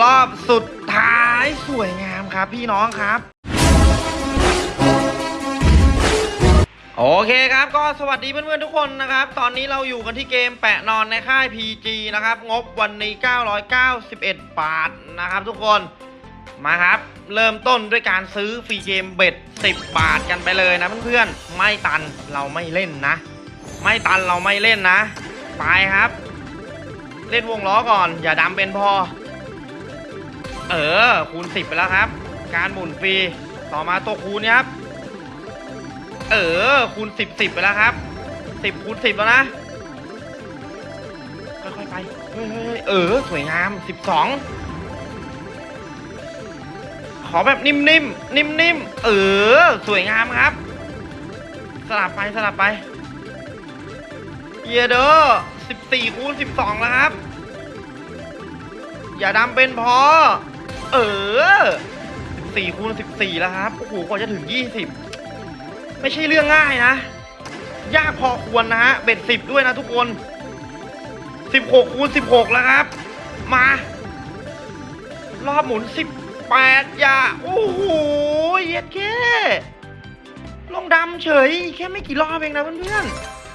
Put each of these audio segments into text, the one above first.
รอบสุดท้ายสวยงามครับ พี่น้องครับโอเคครับก็สวัสดีเพื่อนๆทุกคนนะครับ ตอนนี้เราอยู่กันที่เกมแปะนอนในค่าย PG นะครับ งบวันนี้ 991 บาทนะครับทุกคนมาครับ เริ่มต้นด้วยการซื้อฟรีเกมเบ็ด 10 บาทกันไปเลยนะเพื่อนๆไม่ตันเราไม่เล่นนะ ไม่ตันเราไม่เล่นนะ ไปครับ เล่นวงล้อก่อน อย่าดำเป็นพอ เออ คูณ 10 ไปแล้วครับ การหมุนฟรี ต่อมาตัวคูณนี่ยครับ เออ คูณ 10 10 ไปแล้วครับ 10 คูณ 10 แล้วนะ ค่อยๆไปเฮ้ยเฮ้ยเฮ้ยเออ สวยงาม 12 ขอแบบนิ่มๆ นิ่มๆ เออ สวยงามครับ สลับไป สลับไป เยเดอร์14คูณ12 แล้วครับอย่าดำเป็นพอ เออ 14คูณ14 แล้วครับ โอ้โห กว่าจะถึง 20 ไม่ใช่เรื่องง่ายนะ ยากพอควรนะฮะ เบ็ด 10 ด้วยนะทุกคน 16คูณ16 แล้วครับ มา รอบหมุน 18 อย่า โอ้โห เย็ดแค่ลงดำเฉย แค่ไม่กี่รอบเองนะเพื่อน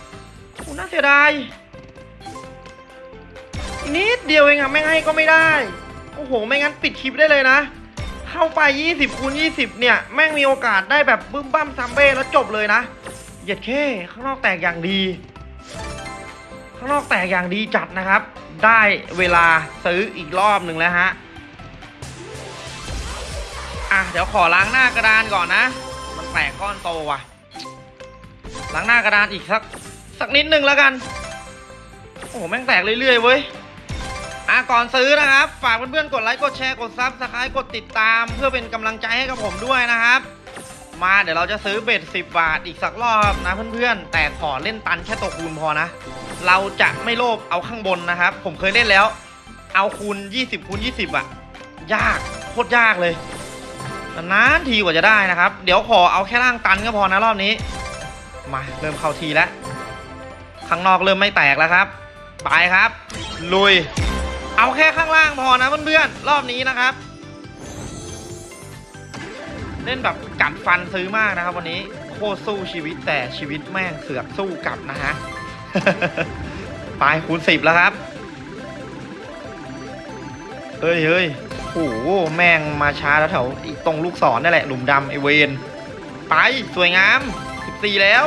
ๆโอ้น่าเสียดายนิดเดียวเองอะไม่ให้ก็ไม่ได้ อ้โห ไม่งั้นปิดคลิปได้เลยนะ เข้าไป 20คูณ20 เนี่ย แม่งมีโอกาสได้แบบบึ้มบั้มซัมเบ้แล้วจบเลยนะเหยียดเข้ข้างนอกแตกอย่างดี ข้างนอกแตกอย่างดีจัดนะครับ ได้เวลาซื้ออีกรอบหนึ่งแล้วฮะอะเดี๋ยวขอล้างหน้ากระดานก่อนนะ มันแตกก้อนโตว่ะ ล้างหน้ากระดานอีกสักสักนิดนึงแล้วกัน โอ้โหแม่งแตกเรื่อยๆเว้ย ก่อนซื้อนะครับ ฝากเพื่อนๆกดไลค์กดแชร์กด subscribe กดติดตาม เพื่อเป็นกำลังใจให้กับผมด้วยนะครับ มาเดี๋ยวเราจะซื้อ bet 10 บาทอีกสักรอบนะเพื่อนๆ แต่ขอเล่นตันแค่ตัวคูณพอนะ เราจะไม่โลภเอาข้างบนนะครับ ผมเคยเล่นแล้ว เอาคูณ 20คูณ20 อะ ยากโคตรยากเลยนานทีกว่าจะได้นะครับ เดี๋ยวขอเอาแค่ล่างตันก็พอนะรอบนี้มาเริ่มเข้าทีแล้วข้างนอกเริ่มไม่แตกแล้วครับ ไปครับ ลุย เอาแค่ข้างล่างพอนะเพื่อนๆรอบนี้นะครับ เล่นแบบกัดฟันซื้อมากนะครับ วันนี้โคตรสู้ชีวิตแต่ชีวิตแม่งเสือกสู้กลับนะฮะไปคูณสิบแล้วครับเฮ้ยเฮ้ยโอ้โหแม่งมาช้าแล้วแถวตรงลูกศรนั่นแหละหลุมดำไอเวนไปสวยงามสิบสี่แล้ว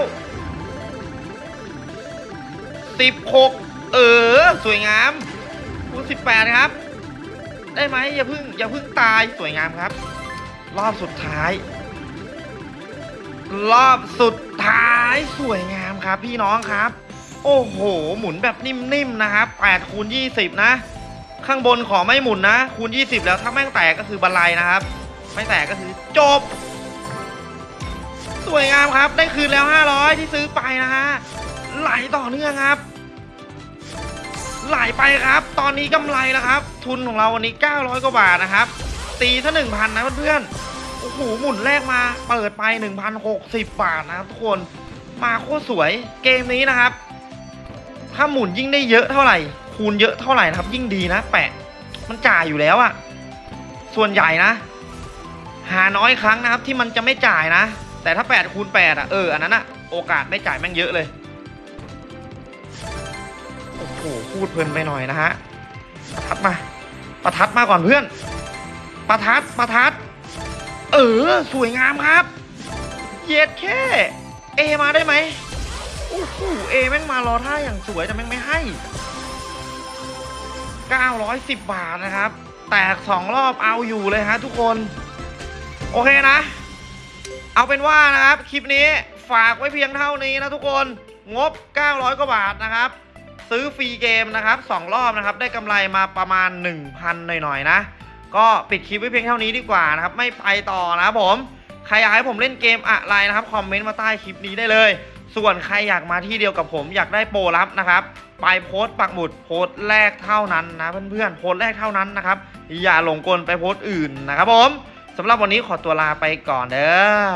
สิบหกเออ สวยงาม คูณ18 ครับ ได้ไหมอย่าเพึ่งอย่าเพึ่งตายสวยงามครับ รอบสุดท้าย รอบสุดท้ายสวยงามครับ พี่น้องครับ โอ้โห หมุนแบบนิ่มๆนะครับ8คูณ20 นะ ข้างบนขอไม่หมุนนะ คูณ 20 แล้วถ้าแม่งแตกก็คือบันไลนะครับ ไม่แตกก็คือจบ สวยงามครับ ได้คืนแล้ว 500 ที่ซื้อไปนะฮะไหลต่อเนื่องครับ ไหลไปครับ ตอนนี้กำไรแล้วครับ ทุนของเราวันนี้ 900 กว่าบาทนะครับ ตีถ้า1,000 นะเพื่อนๆ โอ้โห หมุนแรกมาเปิดไป 1,060 บาทนะครับทุกคน มาโคตรสวย เกมนี้นะครับ ถ้าหมุนยิ่งได้เยอะเท่าไหร่ คูณเยอะเท่าไหร่นะครับ ยิ่งดีนะ แปะ มันจ่ายอยู่แล้วอะส่วนใหญ่นะ หาน้อยครั้งนะครับที่มันจะไม่จ่ายนะ แต่ถ้า8คูณ8อะเออ อันนั้นอะโอกาสไม่จ่ายแม่งเยอะเลย หพูดเพลินไปหน่อยนะฮะประทัดมาประทัดมาก่อนเพื่อนประทัดประทัด เออ สวยงามครับ เย็ดแค่เอมาได้ไหมโอ้โหเอแม่งมารอท่าอย่างสวยแต่แม่งไม่ให้ 910 บาทนะครับ แตกสองรอบเอาอยู่เลยฮะทุกคน โอเคนะ เอาเป็นว่านะครับ คลิปนี้ฝากไว้เพียงเท่านี้นะทุกคน งบ 900 กว่าบาทนะครับ ซื้อฟรีเกมนะครับสองรอบนะครับ ได้กำไรมาประมาณ 1,000 หน่อยๆนะ ก็ปิดคลิปไว้เพียงเท่านี้ดีกว่านะครับ ไม่ไปต่อนะครับผม ใครอยากให้ผมเล่นเกมอะไรนะครับ คอมเมนต์มาใต้คลิปนี้ได้เลย ส่วนใครอยากมาที่เดียวกับผมอยากได้โปรลับนะครับ ไปโพสต์ปักหมุดโพสต์แรกเท่านั้นนะเพื่อนๆ โพสต์แรกเท่านั้นนะครับ อย่าหลงกลไปโพสต์อื่นนะครับผมสำหรับวันนี้ขอตัวลาไปก่อนเด้อ